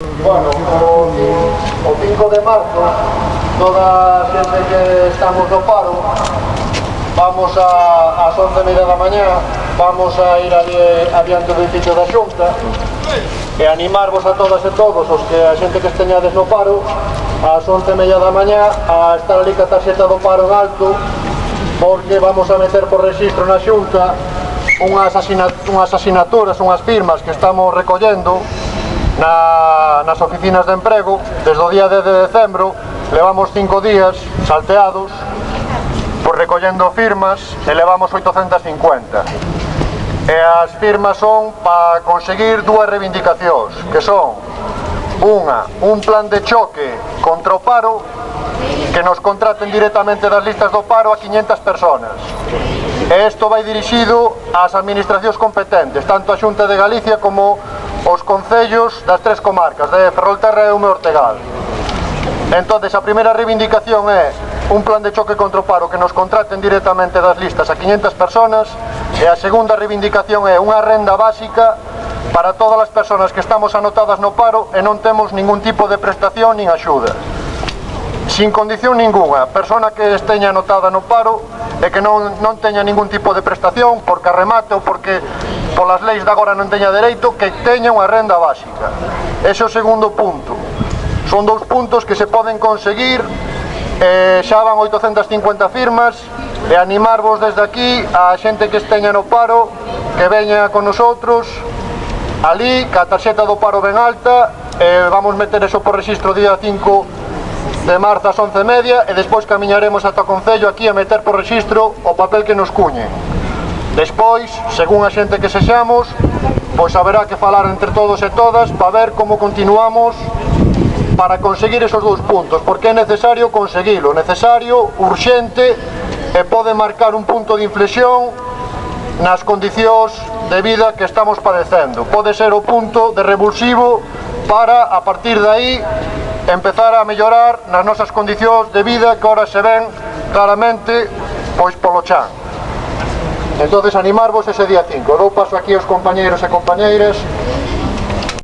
Bueno, o, o 5 de marzo, toda a xente que estamos no paro, vamos a, as 11 media da mañá, vamos a ir ali adiante do edificio da Xunta, e animarvos a todas e todos, os que a xente que esteñades no paro, ás 11 media da mañá, a estar ali ca tarxeta do paro en alto, porque vamos a meter por registro na Xunta unhas, unhas asinaturas, unhas firmas que estamos recollendo na nas oficinas de emprego desde o día 10 de decembro levamos cinco días salteados por recollendo firmas e levamos 850 e as firmas son para conseguir dúas reivindicacións que son unha, un plan de choque contra o paro que nos contraten directamente das listas do paro a 500 personas. E isto vai dirixido ás administracións competentes, tanto a Xunta de Galicia como os concellos das tres comarcas de Ferrolterra e Ume Ortegal. Entonces, a primeira reivindicación é un plan de choque contra o paro que nos contraten directamente das listas a 500 personas e a segunda reivindicación é unha renda básica para todas as persoas que estamos anotadas no paro e non temos ningún tipo de prestación nin axuda sin condición ninguna, persona que esteña anotada no paro e que non, non teña ningún tipo de prestación porque arremate ou porque polas leis de agora non teña dereito, que teña unha renda básica. Ese é o segundo punto. Son dous puntos que se poden conseguir eh, xa van 850 firmas e animarvos desde aquí a xente que esteña no paro que veña con nosotros ali, que a tarxeta do paro ben alta eh, vamos meter eso por registro día 5 de marzo ás 11 media e despois camiñaremos ata o Concello aquí a meter por registro o papel que nos cuñe. Despois, según a xente que sexamos, pois haberá que falar entre todos e todas para ver como continuamos para conseguir esos dous puntos, porque é necesario conseguilo, necesario, urxente e pode marcar un punto de inflexión nas condicións de vida que estamos padecendo. Pode ser o punto de revulsivo para, a partir de aí, empezar a mellorar nas nosas condicións de vida que ahora se ven claramente pois polo chan. Entonces animarvos ese día 5. Dou paso aquí aos compañeiros e compañeiras